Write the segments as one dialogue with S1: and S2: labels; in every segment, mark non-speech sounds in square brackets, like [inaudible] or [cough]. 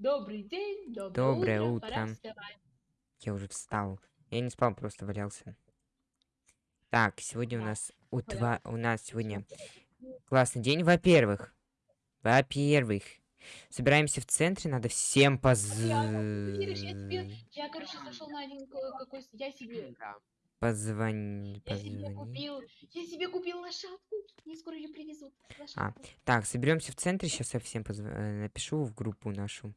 S1: Добрый день, доброе,
S2: Доброе
S1: утро,
S2: утро. Я уже встал. Я не спал, просто валялся. Так, сегодня у нас у,
S1: валялся.
S2: у нас сегодня классный день. Во-первых, во-первых, собираемся в центре, надо всем поз...
S1: веришь, я короче, зашел на один ко- какой, я себе,
S3: Да.
S2: позвони...
S1: я себе
S2: позвони.
S1: купил, я себе купил лошадку, мне скоро ее привезут, лошадку.
S2: Так, соберемся в центре, сейчас я всем позв- э, напишу в группу нашу.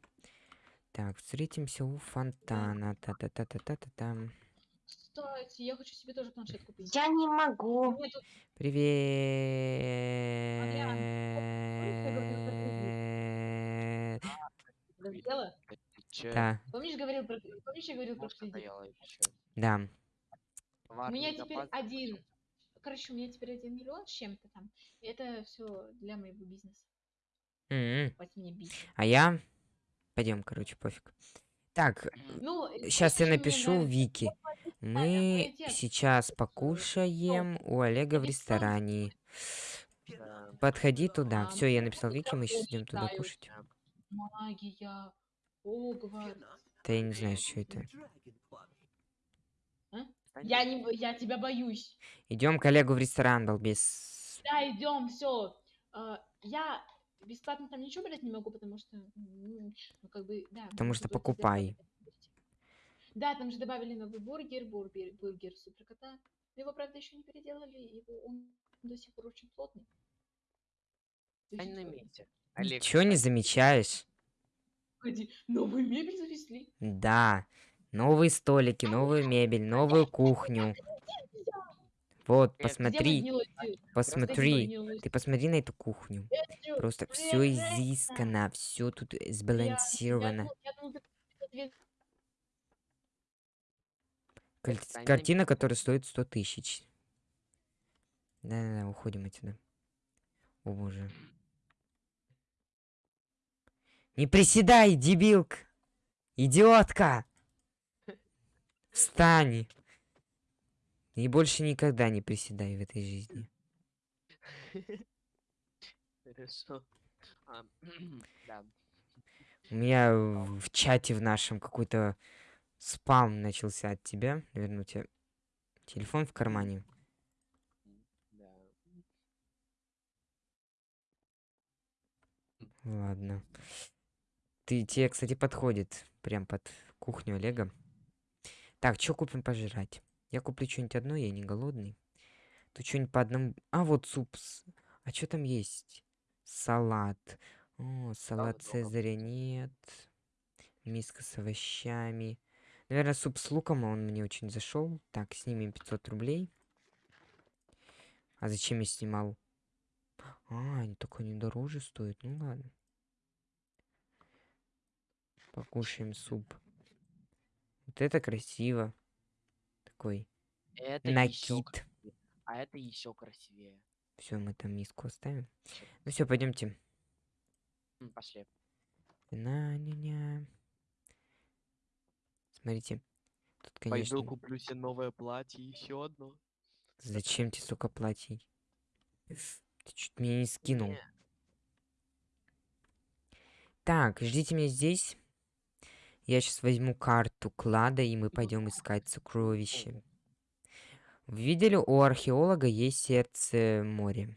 S2: Так, встретимся у фонтана. Та-та-та-та-та-та-там.
S1: Кстати, я хочу себе тоже планшет купить.
S4: Я не могу.
S2: Привет.
S3: чё?
S2: Да,
S1: Помнишь, говорил про, помнишь, я говорил про
S2: да.
S1: У меня теперь один, короче, у меня теперь один миллион с чем-то там. И это все для моего бизнеса.
S2: М,
S1: Хватит мне бить.
S2: А я... Пойдем, короче, пофиг. Так,
S1: Ну,
S2: сейчас я напишу
S1: нравится?
S2: Вики. Мы сейчас покушаем у Олега в ресторане.
S3: Да.
S2: Подходи туда. Все, я
S1: ну,
S2: написал Вики, мы сейчас идем туда кушать.
S1: Магия. Огвар.
S2: Да я не знаю, что это.
S1: Я не, я тебя боюсь.
S2: Идем к Олегу в ресторан, долбес.
S1: Да, идем, все. Я бесплатно там ничего брать не могу, потому что, м, ну, как бы, да.
S2: Потому что покупай.
S1: Да, там же добавили новый бургер, бургер, бургер суперкота. Но Его, правда, еще не переделали, его, он до сих пор очень плотный.
S3: Стань на месте. Олег,
S2: Чего не замечаешь?
S1: Погоди, новую мебель завезли?
S2: Да. Новые столики, новую мебель, новую кухню. Вот, посмотри, посмотри. Ты посмотри на эту кухню. Просто все изысканно, все тут сбалансировано. Картина, которая стоит 100 тысяч. Да-да-да, уходим отсюда. О боже. Не приседай, дебилка! Идиотка! [laughs] Встань! И больше никогда не приседай в этой жизни.
S3: Хорошо. А. [clears throat]
S2: У меня в чате в нашем какой-то спам начался от тебя. Наверное, у тебя телефон в кармане.
S3: Да.
S2: Ладно. Ты, тебе, кстати, подходит прям под кухню Олега. Так, что купим пожрать? Я куплю что-нибудь одно, я не голодный. Тут что-нибудь по одному... А, вот суп. А что там есть? Салат. О, салат
S3: много
S2: Цезаря нет. Миска с овощами. Наверное, суп с луком, он мне очень зашел. Так, снимем 500 рублей. А зачем я снимал? А, они такой не дороже стоит. Ну ладно. Покушаем суп. Вот это красиво. Такой
S3: Это
S2: накид.
S3: А это еще красивее.
S2: Все, мы там миску оставим. Ну все, пойдемте.
S3: Пошли.
S2: На ня ня Смотрите. Тут, конечно,
S3: Пойду куплю себе новое платье, еще одно.
S2: зачем тебе столько платьей? Ты чуть меня не скинул.
S3: Не,
S2: Так, ждите меня здесь. Я сейчас возьму карту клада, и мы пойдем искать сокровища. Вы видели, у археолога есть сердце моря.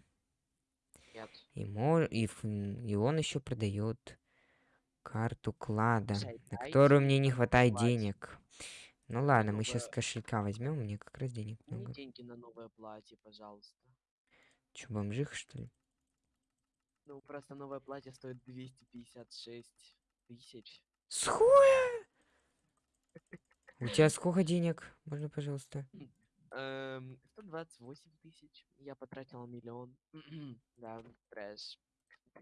S3: Нет.
S2: И, мо- и, и он еще продает карту клада, на которую мне не хватает денег. Ну ладно, мы сейчас кошелька возьмем, мне как раз денег много.
S3: деньги на новое платье, пожалуйста.
S2: Че, бомжиха, что ли?
S3: Ну, просто новое платье стоит 256 тысяч.
S2: Схуя! У тебя сколько денег? Можно, пожалуйста?
S3: Эм, 128 тысяч. Я потратил миллион. [clears throat] да, трэш.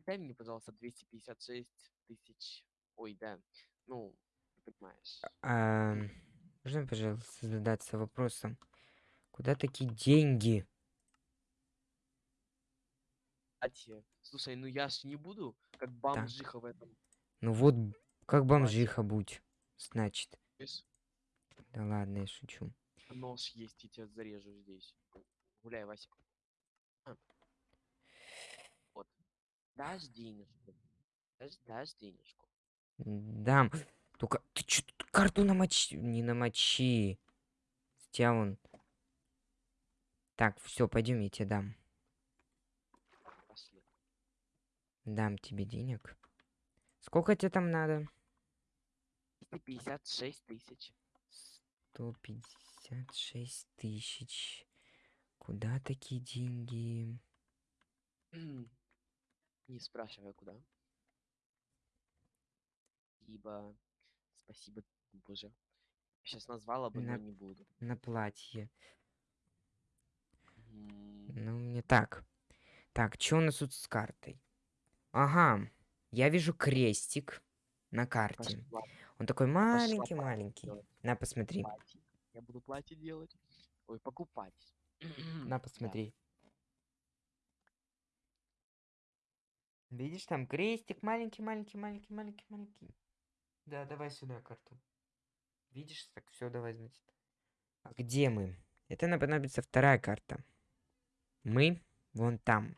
S3: Дай мне, пожалуйста, 256 тысяч. Ой, да. Ну, ты понимаешь.
S2: А, можно, пожалуйста, задаться вопросом, куда такие деньги?
S3: Слушай, ну я ж не буду, как бомжиха в этом.
S2: Ну вот, как бомжиха будь, значит. Да ладно, я шучу.
S3: Нож есть, я тебя зарежу здесь. Гуляй, Вася. А. Вот. Дашь денежку. Дашь, дашь денежку.
S2: Дам. Только ты чё тут карту намочи? Не намочи. Тебя вон. Так, все, пойдем, я тебе дам. Дам тебе денег. Сколько тебе там надо?
S3: 256 тысяч.
S2: 156 тысяч. Куда такие деньги? [clears throat]
S3: Не спрашивай, куда. Ибо... Спасибо, боже. Сейчас назвала бы, но
S2: На-
S3: не буду.
S2: На платье.
S3: М,
S2: Ну, мне так. Так, что у нас тут с картой? Ага, я вижу крестик на карте.
S3: пошла
S2: Он такой маленький-маленький. На, посмотри.
S3: платье. Я буду платье делать. Ой, покупать. [clears throat]
S2: На,
S3: Да.
S2: посмотри. Видишь, там крестик маленький-маленький-маленький-маленький-маленький. Да, давай сюда карту. Видишь, так все, давай, значит. А где мы? Это нам понадобится вторая карта. Мы вон там.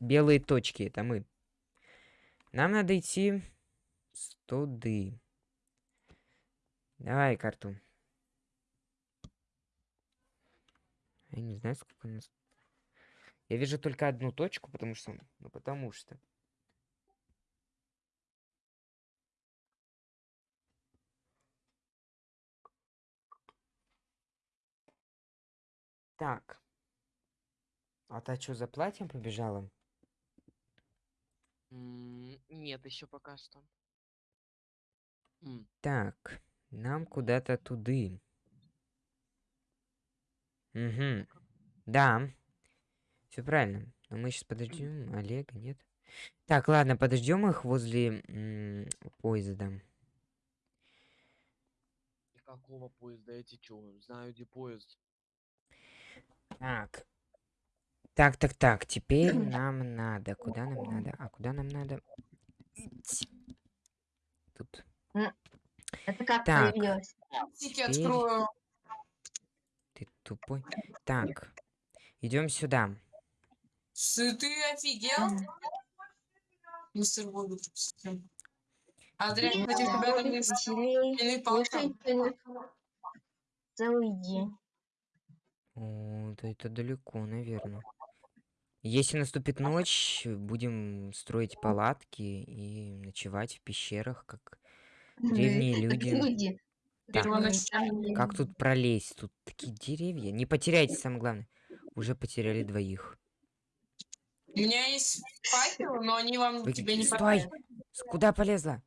S2: Белые точки, это мы. Нам надо идти с туды. Давай карту. Я не знаю, сколько у нас. Я вижу только одну точку, потому что... Ну, потому что... Так. А та что, за платьем побежала?
S3: Нет, еще пока что.
S2: Так, нам куда-то туды. Угу. Да. Все правильно. Но мы сейчас подождем Олега, нет? Так, ладно, подождем их возле поезда.
S3: и Какого поезда? Я чё? Знаю, где поезд.
S2: Так. Так, так, так. Теперь нам надо. Куда нам надо? А куда нам надо? Идти. Тут.
S4: Это как
S2: Так.
S4: появилось?
S2: Теперь-
S5: открою.
S2: Ты тупой. Так. Идем сюда.
S5: Сы- Ты офигел? Мистер Бобби. Адриан, хотел тебя на мне
S4: веселей.
S5: спины палком.
S4: Целый день.
S2: О, да это далеко, наверное. Если наступит ночь, будем строить палатки и ночевать в пещерах, как древние [laughs] люди.
S4: Люди.
S2: Так, как тут пролезть? Тут такие деревья. Не потеряйте, самое главное. Уже потеряли двоих.
S5: У меня есть факелы, но они вам
S2: Вы-
S5: тебе не
S2: Стой! С- Куда полезла?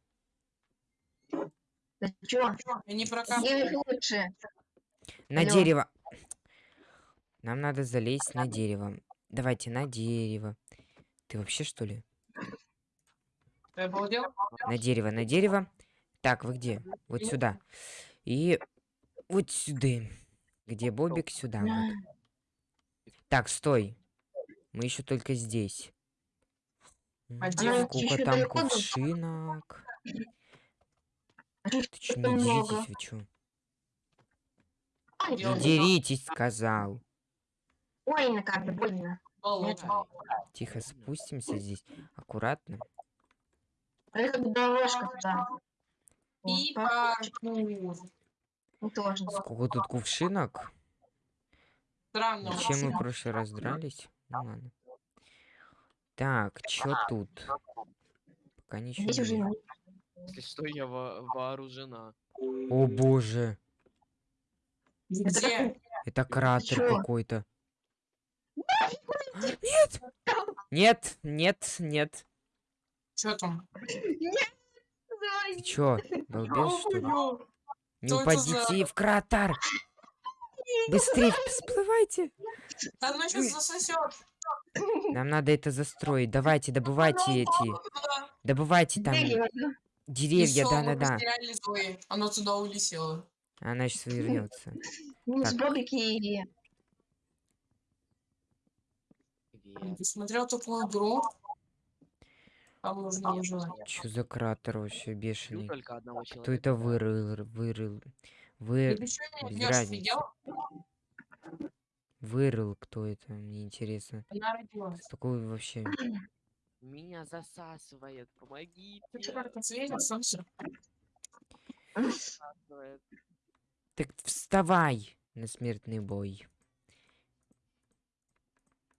S4: Ты чё?
S5: Прокапывают.
S4: их лучше?
S2: На
S4: Алло.
S2: дерево. Нам надо залезть на дерево. Давайте на дерево. Ты вообще что ли?
S5: Ты обалдел?
S2: На дерево, на дерево. Так, вы где? Вот сюда. И вот сюда. Где Бобик? Сюда. Вот. Так, стой. Мы еще только здесь.
S5: А?
S2: Сколько там кувшинок.
S4: А
S2: Ты что, не деритесь, вы чё? Не деритесь, сказал.
S4: Больно как-то, больно.
S2: Тихо спустимся здесь. Аккуратно.
S4: Это как дорожка туда.
S5: И
S4: тоже.
S2: Сколько тут кувшинок?
S5: Странно.
S2: Зачем мы в прошлый раз дрались? Ну ладно. Так, чё тут? Пока ничего
S4: Здесь уже
S2: нет.
S4: нет.
S3: Если что, я во- вооружена.
S2: О боже,
S5: Где?
S2: это кратер
S4: чё?
S2: какой-то. Нет! Нет, нет, нет.
S5: Что там?
S2: Ты чё, [laughs] балбес, что ли? Не
S5: это за-
S2: упадите в кратер! [laughs] Быстрее всплывайте!
S5: Оно сейчас засосет.
S2: Нам надо это застроить. [laughs] Давайте, добывайте эти. Добывайте там деревья, да-да-да.
S5: Оно туда улетело.
S2: Она сейчас вернется.
S4: Ну, с
S2: Так.
S4: Бобики и...
S3: Привет.
S5: Ты смотрел такую игру? Там нужно
S3: Нет,
S5: уже.
S3: я
S2: Чё за кратер вообще бешеный?
S3: только одного человека.
S2: Кто это вырыл, вырыл, вы,
S5: что не
S2: вырыл, кто это, мне интересно.
S5: Она родилась.
S2: Такой вообще? [clears throat]
S3: Меня засасывает, помогите.
S5: Ты что, как светится, все.
S3: Засасывает.
S2: Так вставай на смертный бой.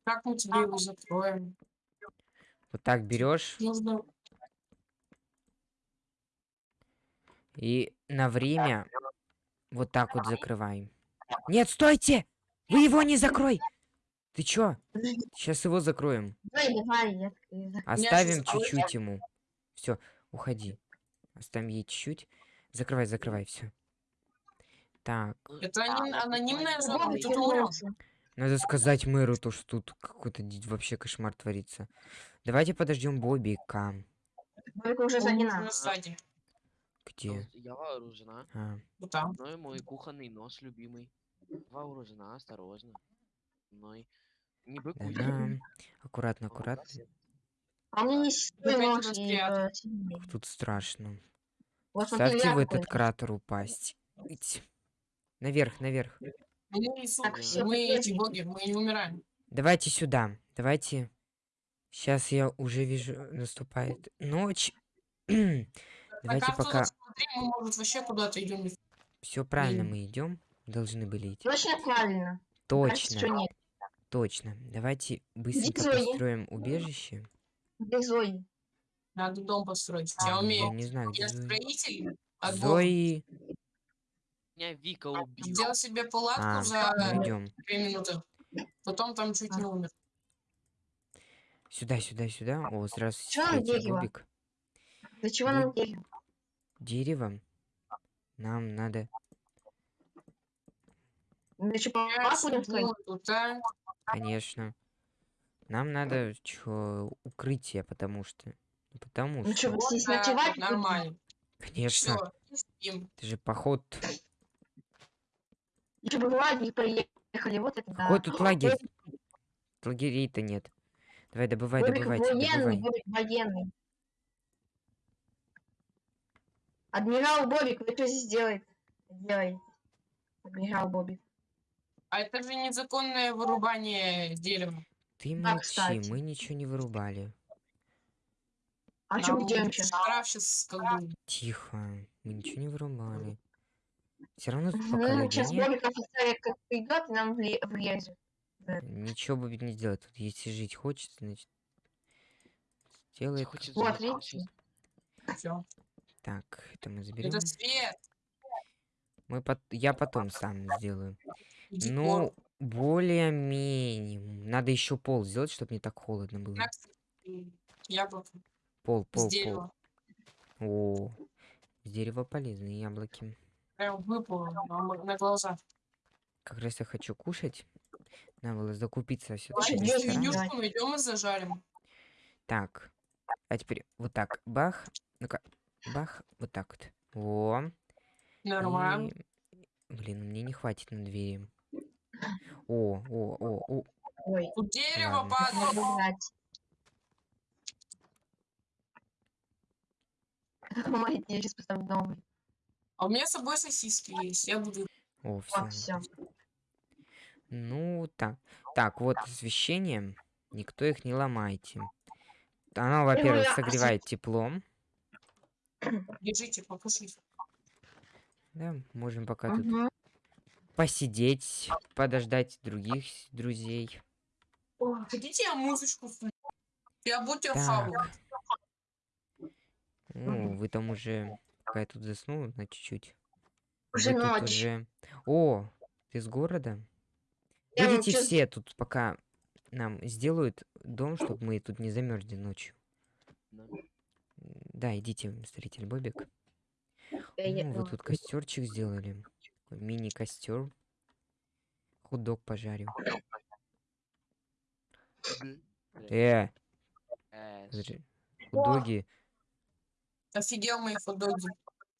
S5: Как мы тебе его закроем?
S2: Вот так берешь и на время вот так вот закрываем. Нет, стойте! Вы его не закрой! Ты чё? Сейчас его закроем.
S4: Давай, давай, я открою.
S2: Оставим чуть-чуть ему. Все, уходи. Оставим ей чуть-чуть. Закрывай, закрывай, все. Так,
S5: Это аним- анонимная зона, тут.
S2: Надо сказать мэру то, что тут какой-то вообще кошмар творится. Давайте подождем Бобика.
S4: Бобик уже
S5: стадии.
S2: Где?
S3: Я вооружена.
S2: А,
S5: Вот там.
S3: Ну и мой кухонный нож любимый. Вооружена, осторожно. Мной. Не быкуй.
S2: да-да. Аккуратно, аккуратно.
S4: А и
S5: спрятать.
S4: э.
S2: Тут страшно.
S4: Вот
S2: Ставьте в этот кратер упасть. Ить. Наверх, наверх.
S5: Мы,
S4: Так, всё,
S5: мы эти боги, мы не умираем.
S2: Давайте сюда. Давайте. Сейчас я уже вижу, наступает ночь. [clears throat]
S5: На
S2: Давайте
S5: карту
S2: пока
S5: смотри, мы, может, вообще куда-то идем.
S2: все правильно мы идем. Должны были идти.
S4: Точно правильно. Кажется,
S2: Точно,
S4: нет.
S2: точно. Давайте быстренько
S4: Зои.
S2: построим убежище.
S4: Где Зои?
S5: Надо дом построить.
S2: А,
S5: Я
S2: Я
S5: умею.
S2: не знаю, где
S5: Я
S2: Зои.
S5: строитель. бога.
S2: Зои.
S3: Меня Вика убила.
S5: Сделал себе палатку
S2: А,
S5: за
S2: идем.
S5: две минуты. Потом там чуть не умер.
S2: Сюда, сюда, сюда. О, здравствуйте,
S4: Чё нам дерево? Для чего
S2: Ну,
S4: нам дерево?
S2: Дерево. Нам надо.
S4: Для чего
S5: Я
S4: палатку будем строить?
S5: сижу тут, а?
S2: Конечно. Нам надо чё, укрытие, потому что. ну, Потому
S4: Ну
S2: что.
S4: что, вы
S5: Вот
S4: здесь ночевать
S5: нормально.
S2: Конечно.
S5: Спим.
S2: Это же поход.
S4: Еще бы в лагерь поехали, вот это да.
S2: Какой тут лагерь? Лагерей-то нет. Давай, добывай,
S4: Бобик
S2: добывайте,
S4: военный,
S2: добывай.
S4: Бобик военный. Адмирал Бобик, вы что здесь делаете? Делаете. Адмирал Бобик.
S5: А это же незаконное вырубание дерева.
S2: Ты
S4: Да,
S2: молчи,
S4: кстати.
S2: мы ничего не вырубали.
S4: А что мы делаем сейчас?
S5: Штраф.
S2: Тихо, мы ничего не вырубали. Все равно пока
S4: Ну, сейчас
S2: нет.
S4: Бобик офицер как придет и нам вле- врежет.
S2: Ничего Бобик не сделает. Тут если жить хочет, значит. Сделает.
S3: Хочет
S4: Вот, видите?
S2: Так, это мы заберем.
S5: Это свет.
S2: Мы пот... Я потом сам сделаю.
S5: Иди
S2: Ну, более-менее. Надо еще пол сделать, чтобы не так холодно было.
S5: Яблоко
S2: Пол, пол, пол.
S5: дерева.
S2: О, с дерева полезные яблоки.
S5: Прям выпало на, на глаза.
S2: Как раз я хочу кушать. Надо было закупиться все
S4: Слушай, здесь
S2: ресторан.
S4: меню-
S5: Менюшку найдем и зажарим.
S2: Так. А теперь вот так. Бах. Ну-ка. Бах. Вот так вот. О.
S5: Нормально.
S2: И... Блин, мне не хватит на двери. О, о, о, о.
S4: Ой,
S5: Тут дерево падает.
S4: Мама, я сейчас поставлю новый.
S5: А у меня с собой сосиски есть. Я буду...
S2: О,
S4: Вот,
S2: все.
S4: все.
S2: Ну, так. Так, вот освещение. Никто их не ломайте. Оно, во-первых,
S4: я
S2: согревает теплом. [clears throat]
S5: Держите, покушайте.
S2: Да, можем пока тут
S4: Мгм.
S2: посидеть, подождать других друзей.
S5: О, хотите я музычку? Я
S2: Так.
S5: хавать.
S2: Ну, вы там уже, пока я тут заснул на чуть-чуть.
S4: Уже
S2: вы
S4: ночь.
S2: уже... О, ты с города?
S4: Я
S2: Видите,
S4: чё-
S2: все тут пока нам сделают дом, чтобы мы тут не замерзли ночью.
S3: Да.
S2: Да, идите, строитель Бобик.
S4: Я- я-
S2: Ну, вы тут костерчик сделали. Мини-костер. Худок пожарю.
S3: Мгм.
S2: Э,
S3: Э.
S2: Худоги.
S5: Офигел мои хот-доги.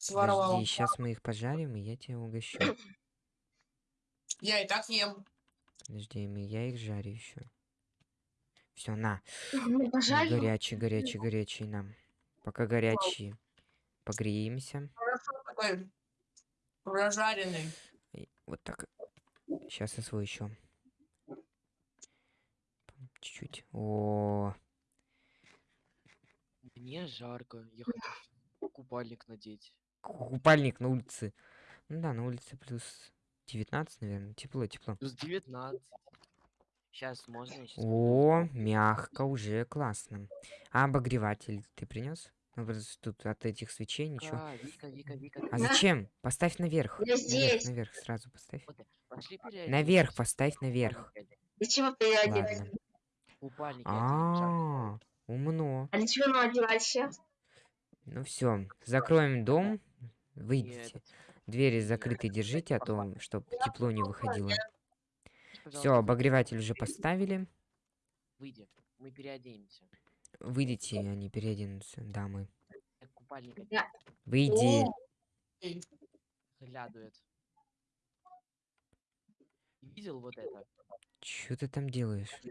S5: Своровал.
S2: Подожди, сейчас мы их пожарим, и я тебя угощу. [coughs]
S5: Я и так ем.
S2: Подожди, мы- я их жарю еще. Все, на.
S4: Пожарим.
S2: Горячий, горячий, горячий нам. Пока горячие. Погреемся.
S5: Хорошо такой прожаренный.
S2: Вот так. Сейчас я свой еще. Чуть-чуть. О.
S3: Мне жарко, я хочу купальник надеть.
S2: Купальник на улице. Ну да, на улице плюс 19, наверное. Тепло, тепло.
S3: Плюс 19. Сейчас можно, щас
S2: О, мягко, уже классно. А обогреватель ты принес? Ну, просто тут от этих свечей ничего.
S3: Вика, Вика, Вика,
S2: А зачем? Поставь наверх.
S4: Я
S2: Наверх,
S4: здесь.
S2: наверх, сразу поставь.
S3: Вот, пошли.
S2: Наверх поставь, наверх.
S4: Для чего.
S3: Купальник жарко.
S2: А, умно.
S4: А для чего нам одевать сейчас?
S2: Ну все, закроем дом. Выйдите. Двери закрыты держите, а то, чтобы тепло не выходило. Все, обогреватель уже поставили.
S3: Выйди, мы переоденемся.
S2: Выйдите, они переоденутся, дамы. Выйди.
S3: Глядует. Видел вот это?
S2: Что ты там делаешь?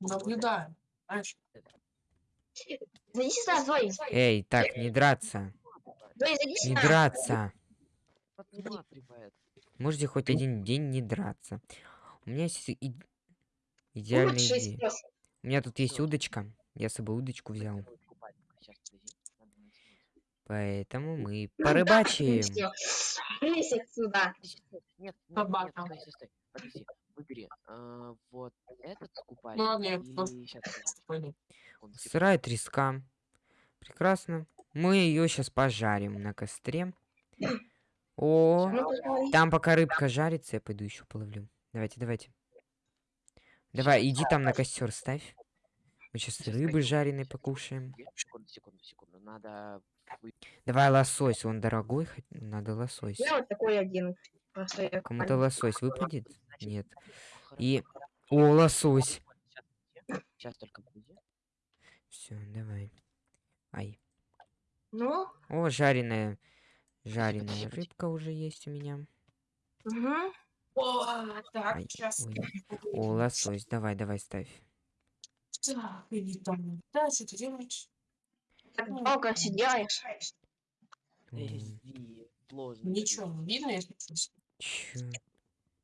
S5: Наблюдаю.
S2: Эй, так, не драться. Не драться. Можете хоть один день не драться. У меня есть и- идеальная идея. У меня тут есть удочка. Я с собой удочку взял. Поэтому мы порыбачим. [laughs]
S3: Нет, нет, выбери вот этот купальник.
S2: Сырая треска. Прекрасно. Мы ее сейчас пожарим на костре. О, там пока рыбка жарится, я пойду еще половлю. Давайте, давайте. Давай, иди там на костер ставь. Мы сейчас рыбы жареной покушаем.
S3: Секунду, секунду, секунду. Надо
S2: Давай лосось, он дорогой, надо лосось.
S4: Я вот такой один.
S2: Кому-то лосось выпадет? Нет. И... О, лосось!
S3: Сейчас только.
S2: Все, давай. Ай.
S4: Ну,
S2: О, жареная. Жареная рыбка уже есть у меня.
S4: угу.
S5: О, так,
S2: Ай,
S5: сейчас.
S2: ой. О, лосось, давай, давай, ставь.
S5: Так, иди там. Да, что ты делаешь?
S4: так долго.
S3: Сложно.
S5: Ничего не видно, если.
S2: Чё?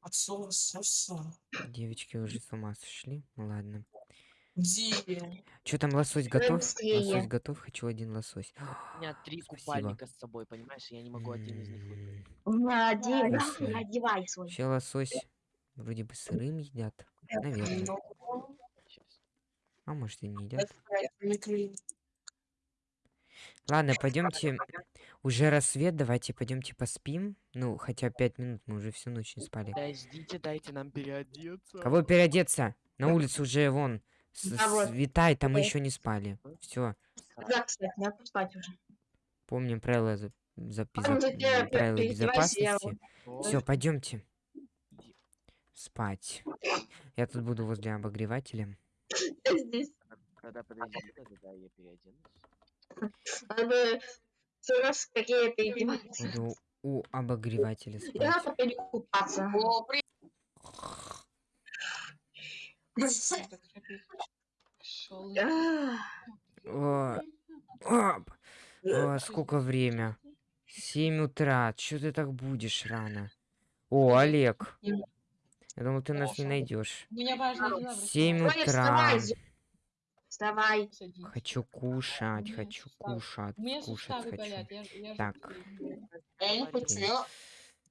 S5: От слова совсем.
S2: Девочки уже с ума сошли? Ну ладно.
S5: Где?
S2: Че там лосось готов? Лосось готов, хочу один лосось.
S3: У меня [gasps] три
S2: Спасибо.
S3: купальника с собой, понимаешь? Я не могу один из них выбрать.
S4: У меня один. Одевай свой.
S2: Вообще лосось вроде бы сырым едят. Наверное.
S5: Ну,
S3: Сейчас.
S2: А может и не едят. Ладно, пойдемте. Уже рассвет, давайте пойдемте поспим. Ну, хотя пять минут, мы уже всю ночь не спали.
S3: Подождите, дайте нам переодеться.
S2: Кого переодеться? На улице уже вон. С-
S4: Да вот.
S2: Светает, а мы
S4: Ой.
S2: еще не спали. Все,
S4: Да, кстати, надо спать уже.
S2: помним правила за,
S4: пе-
S2: правила
S4: я
S2: безопасности. Все, пойдемте спать. Я тут буду возле обогревателя.
S4: Здесь.
S3: Тогда подожди, тогда да, я переоденусь.
S4: Надо все раз какие-то издевательства.
S2: Буду у обогревателя
S4: Я
S2: спать.
S4: надо перекупаться.
S5: О, при-
S1: Шел.
S4: А,
S2: О, оп. О, сколько время? 7 утра. Че ты так будешь рано? О, Олег. Я думал, ты нас не найдешь.
S1: В
S2: 7
S4: Ваня,
S2: утра.
S4: вставай.
S2: Хочу кушать,
S1: Мне
S2: хочу кушать, кушать хочу. Так.
S5: Я не хочу.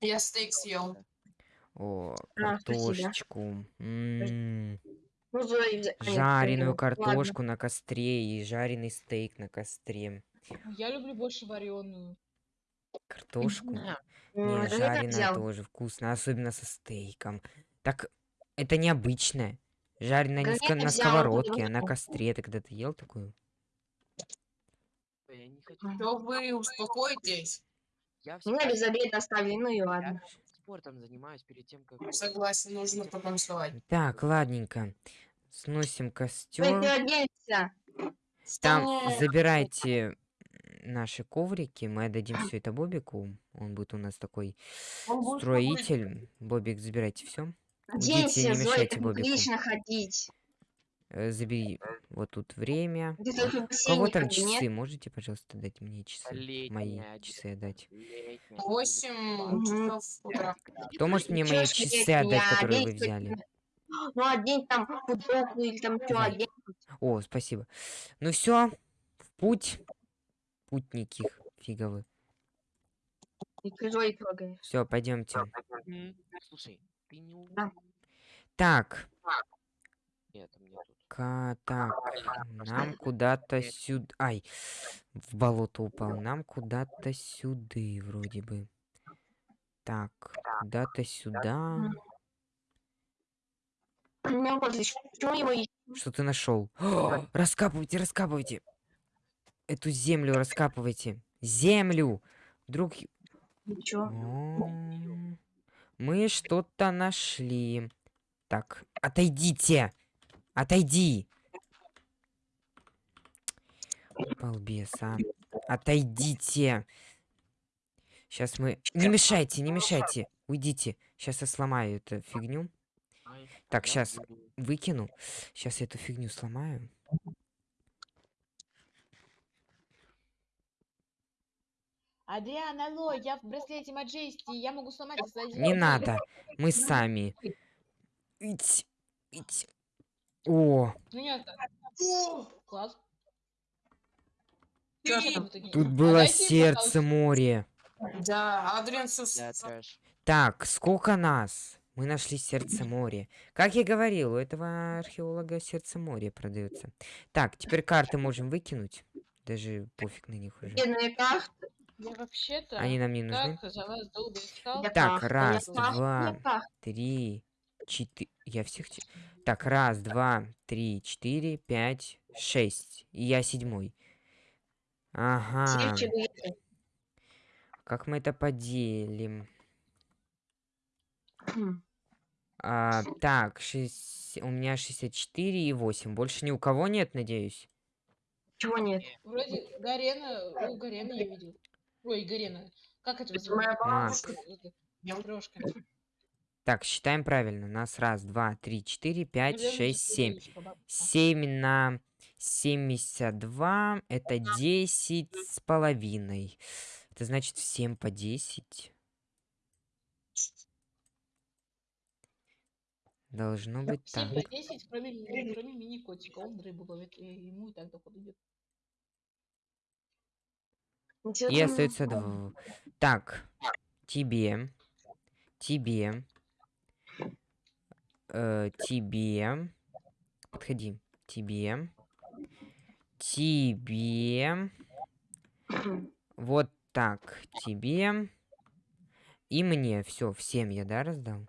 S5: Я стейк съел.
S2: О,
S4: А,
S2: картошечку. М,
S4: Ну, а, нет,
S2: Жареную
S4: Ладно.
S2: картошку на костре и жареный стейк на костре.
S1: Я люблю больше вареную.
S2: Картошку?
S4: Ну,
S2: Не,
S4: так
S2: жареная
S4: взял.
S2: тоже вкусно, особенно со стейком. Так, это необычное. Жареная не
S4: Говядина
S2: на сковородке, а на костре. Ты когда-то ел такую?
S3: я не хочу.
S5: Что вы успокойтесь?
S3: Я
S4: Меня без обеда оставили, ну и ладно.
S3: Спортом занимаюсь перед тем, как...
S5: Согласен, нужно потанцевать.
S2: Так, ладненько. Сносим
S4: переоденься.
S2: Там забирайте наши коврики, мы отдадим все это Бобику. Он будет у нас такой строитель. Бобик, забирайте все.
S4: Оденься,
S2: не мешайте Бобику.
S4: неприлично ходить.
S2: Забери вот тут время.
S4: В
S2: кого там
S4: нет?
S2: часы? Можете, пожалуйста, дать мне часы?
S3: Летняя
S2: Мои часы отдать.
S3: Летняя,
S5: Восемь
S4: Мгм.
S5: часов утра.
S2: Кто может мне мои часы
S4: летняя,
S2: отдать, которые вы взяли?
S4: Ну, одень там футболку или там что, одень.
S2: О, спасибо. Ну все, путь. Путники фиговы. Все, пойдемте.
S3: Слушай, ты не.
S2: Так,
S3: Нет, мне тут.
S2: ка- так, нам куда-то сюда. Ай, в болото упал. Нам куда-то сюда, вроде бы. Так, куда-то сюда. Что ты нашел? [gasps] Раскапывайте, раскапывайте. Эту землю раскапывайте. Землю! Вдруг...
S4: Ничего.
S2: О, Мы что-то нашли. Так, отойдите! Отойди! Балбес, а. Отойдите! Сейчас мы... Не мешайте, не мешайте. Уйдите. Сейчас я сломаю эту фигню. Так,
S3: буду.
S2: Выкину. Сейчас я эту фигню сломаю.
S1: Адриан, алло, я в браслете Маджести, я могу сломать.
S2: Не надо. Мы сами. Ить, ить. О,
S1: Ну нет. Класс.
S2: Тут
S1: А
S2: было
S1: дайте,
S2: сердце моря.
S5: Да, Адриан
S3: трэш.
S2: Так, сколько нас? Мы нашли сердце моря. Как я говорил, у этого археолога сердце моря продается. Так, теперь карты можем выкинуть. Даже пофиг на них уже.
S1: Я вообще-то
S2: Они нам не нужны.
S1: так
S2: раз, два. Три, четыре. Я всех... Так, раз, два, три, четыре, пять, шесть. И я седьмой. Ага. Как мы это поделим?
S4: Хм.
S2: А, так, шесть... у меня 64 и 8. Больше ни у кого нет, надеюсь?
S4: Чего нет?
S1: Вроде Гарена, у Гарена я видел. Ой, Гарена. Как это
S4: моя
S1: называется?
S4: бабушка.
S1: Трошка.
S2: Так, считаем правильно. У нас раз, два, три, четыре, пять,
S1: Наверное,
S2: шесть, семь. 7 на 72 это 10 с половиной. Это значит всем по 10. Должно быть так.
S1: 7 по 10, кроме, кроме мини-котика. Он рыбу ловит, и ему и так доход идет.
S2: И остается два. Так, тебе, тебе, э, тебе, подходи, тебе, тебе, вот так, тебе и мне. Все, всем я, да, раздал?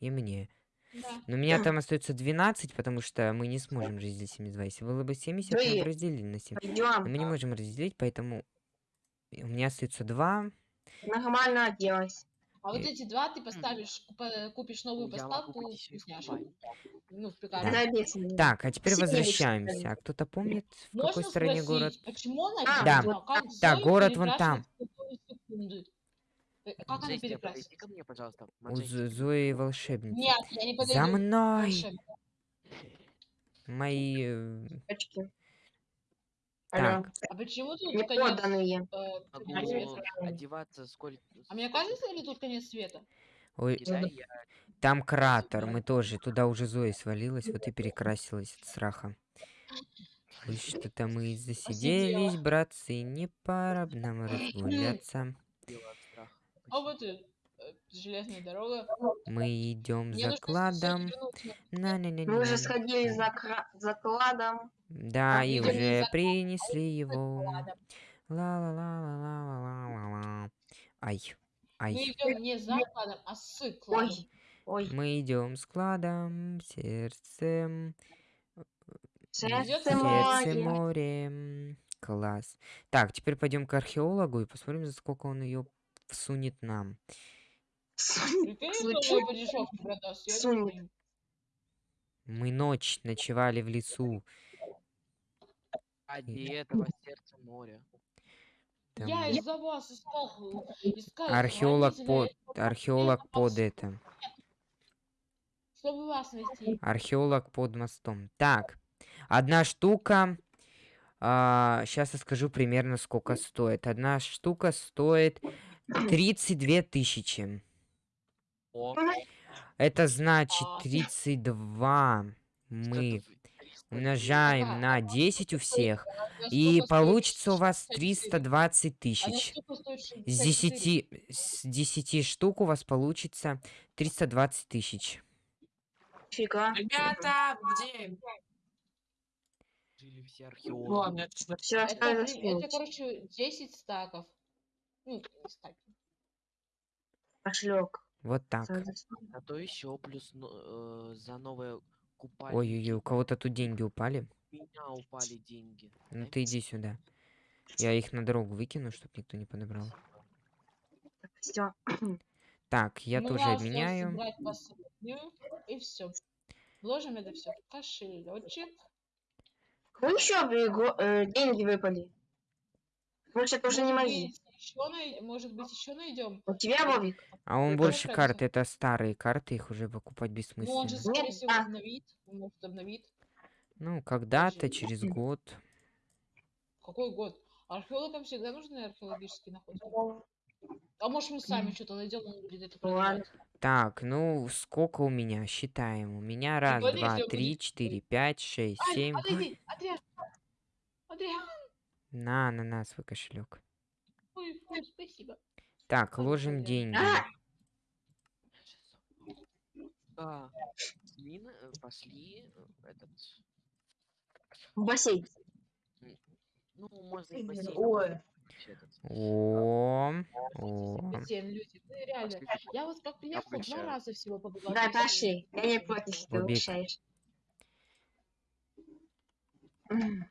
S2: И мне.
S1: Да.
S2: Но у меня там остается 12, потому что мы не сможем разделить 72. Если было бы 70, мы бы разделили на 7. Но мы не можем разделить, поэтому у меня остается 2.
S4: Нормально оделась.
S1: А вот эти два ты поставишь, купишь новую поставку вкусняшек. Ну, в
S2: Да. Так, а теперь возвращаемся. А кто-то помнит, в
S1: Можно
S2: какой стороне
S1: спросить,
S2: город?
S1: почему она
S4: А,
S2: Да.
S1: как Зоя
S2: город вон там.
S1: Э, Как она
S3: Джесси,
S1: перекрасила?
S3: ко мне, пожалуйста.
S2: У Зои волшебницы.
S1: Нет, я не
S2: За
S1: подойду.
S2: мной!
S1: Волшебник.
S2: Мои... э,
S4: Очки. Алло.
S2: Так,
S1: А почему тут
S4: Не
S1: конец?
S4: подданные.
S1: э, конец?
S3: одеваться сколько...
S1: А мне кажется, или тут конец света?
S2: ой,
S3: я
S2: там кратер, мы тоже. Туда уже Зоя свалилась, вот и перекрасилась от страха. Ой, что-то мы засиделись, братцы, не пора б нам разгуляться.
S3: делаю от страха.
S1: А вот и железная дорога.
S2: Мы идем
S1: Мне
S2: за
S1: нужно
S2: кладом.
S1: вернуться.
S2: на на на
S4: Мы уже сходили за, кра- за кладом.
S2: Да,
S1: А,
S2: и уже принесли его.
S1: Ладно.
S2: Ла-ла-ла-ла-ла-ла-ла. Ай,
S1: Мы
S2: ай.
S1: идем не за кладом, а с кладом.
S4: Ой. Ой.
S2: Мы идем с кладом, сердцем,
S4: Сердце
S1: Сердце
S2: морем. Класс. Так, теперь пойдем к археологу и посмотрим, за сколько он ее всунет нам. Мы ночь ночевали в лесу.
S3: Ради этого сердце моря.
S2: Там
S1: Я из-за вас искал, искал
S2: археолог под, археолог под это.
S1: Чтобы вас найти.
S2: Археолог под мостом. Так, одна штука. сейчас я скажу примерно сколько стоит. Одна штука стоит 32 тысячи. Это значит
S1: А.
S2: 32 мы
S3: что-то сколько?
S2: умножаем на
S1: а
S2: 10 у всех, и получится у вас
S1: 64.
S2: 320
S1: Она
S2: тысяч.
S1: стоит?
S2: С
S1: 64.
S2: 10, с 10 штук у вас получится 320 тысяч.
S4: Фига.
S5: Ребята, где?
S3: Все
S5: Ну
S3: археологи.
S5: ладно, это?
S4: Все
S1: Это, это, короче, 10 стаков. Ну, стаки.
S4: Пошлёк.
S2: Вот так.
S3: А то еще плюс ну, э, за новое купальники.
S2: Ой-ой-ой, у кого-то тут деньги упали.
S3: У меня упали деньги.
S2: Ну ты иди сюда. Я их на дорогу выкину, чтобы никто не подобрал.
S4: Все.
S2: Так, я
S1: Ну,
S2: тоже
S1: последнюю, и все. Вложим это все в кошелечек.
S4: Кому еще э, деньги выпали? Может, это уже не мои.
S1: Еще най... Может быть, еще найдем.
S4: У тебя, Вовик?
S2: А он
S1: Это
S2: больше карт, это старые карты, их уже покупать
S1: Ну, он же,
S2: бессмысленно.
S1: скорее
S4: Нет,
S1: всего,
S4: а.
S1: обновит. Он может обновит.
S2: Ну, когда-то, через год.
S1: Какой год? Археологам всегда нужны археологические находки. А может, мы сами что-то найдем, он будет это
S4: Ну ладно.
S1: продавать.
S2: Так, ну, сколько у меня? Считаем. У меня раз, два, три, четыре, пять, шесть, семь.
S1: подойди, [laughs] Адриан! Адриан!
S2: На, на, на, свой кошелек.
S1: Ой, ой, спасибо.
S2: Так, ложим деньги.
S4: А!
S3: А, Мина, э, пошли э, в этот...
S4: В бассейн.
S3: Ну, можно и бассейн.
S4: Ой.
S3: вообще этот.
S2: О, о.
S1: Люди, ну реально.
S3: Пошли.
S1: Я вот как приехал, два раза всего побыла. в
S4: Да, пошли. Я не против, если ты. М,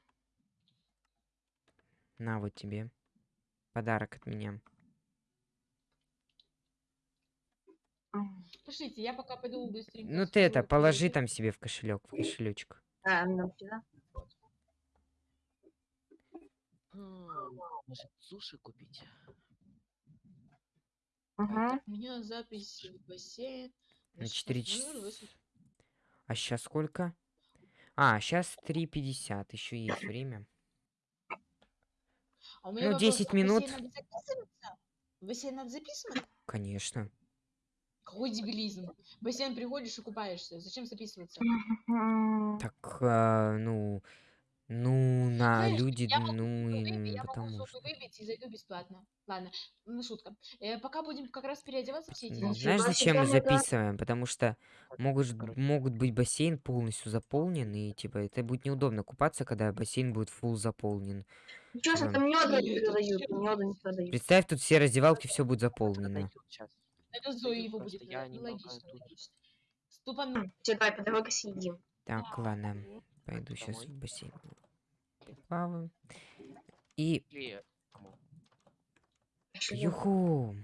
S2: На вот тебе. Подарок от меня.
S1: Пошлите, я пока пойду быстренько.
S2: Ну ты это, положи там себе в кошелек, в кошелечек.
S4: А, ну сюда.
S3: М, Может, суши купить?
S1: Так, У меня запись в бассейн.
S2: На
S1: на
S2: 4
S1: 16:00,
S2: часа.
S1: 8.
S2: А сейчас сколько? А, сейчас 3.50, еще есть время.
S1: А
S2: Ну,
S1: вопрос,
S2: 10
S1: а
S2: минут.
S1: бассейн надо записываться?
S2: Конечно.
S1: Какой дебилизм. В бассейн приходишь и купаешься. Зачем записываться?
S2: Так, а, ну, ну, на
S1: Знаешь,
S2: люди,
S1: я могу
S2: ну,
S1: выбить, я могу
S2: потому
S1: зубы
S2: что.
S1: выбить и зайду бесплатно. Ладно, ну шутка. Э, пока будем как раз переодеваться все эти.
S2: Знаешь, зачем мы записываем? Потому что могут, могут быть бассейн полностью заполнен, и типа это будет неудобно купаться, когда бассейн будет full заполнен.
S4: Ничего,
S2: Типа,
S4: там меда не продают, меда не продают.
S2: Представь, тут все раздевалки, все будет заполнено.
S1: Это Зои его будет.
S3: я
S1: ну, логично. Ступан.
S4: Все, давай, по дороге съедим.
S2: Так, ладно, пойду сейчас в бассейн. Плаваю. И юху!